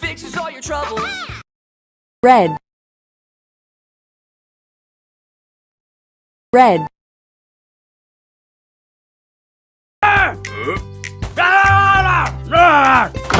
Fixes all your troubles. red. Red. Ah! Ha! Ah! Ah!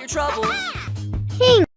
your troubles. pink